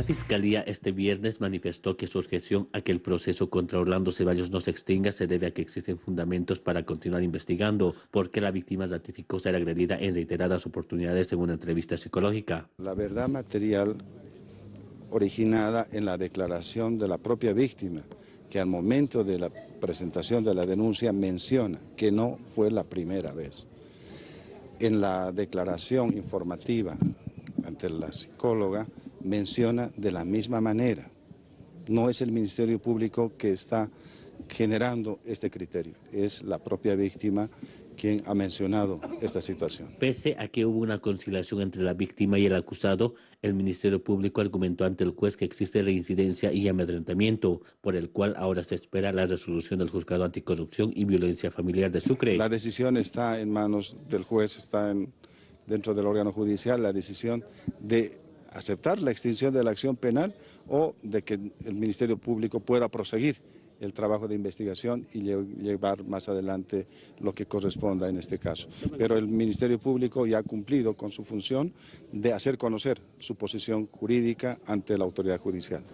La Fiscalía este viernes manifestó que su objeción a que el proceso contra Orlando Ceballos no se extinga se debe a que existen fundamentos para continuar investigando, porque la víctima ratificó ser agredida en reiteradas oportunidades en una entrevista psicológica. La verdad material originada en la declaración de la propia víctima, que al momento de la presentación de la denuncia menciona que no fue la primera vez. En la declaración informativa ante la psicóloga menciona de la misma manera. No es el Ministerio Público que está generando este criterio, es la propia víctima quien ha mencionado esta situación. Pese a que hubo una conciliación entre la víctima y el acusado, el Ministerio Público argumentó ante el juez que existe reincidencia y amedrentamiento, por el cual ahora se espera la resolución del Juzgado Anticorrupción y Violencia Familiar de Sucre. La decisión está en manos del juez, está en, dentro del órgano judicial, la decisión de aceptar la extinción de la acción penal o de que el Ministerio Público pueda proseguir el trabajo de investigación y llevar más adelante lo que corresponda en este caso. Pero el Ministerio Público ya ha cumplido con su función de hacer conocer su posición jurídica ante la autoridad judicial.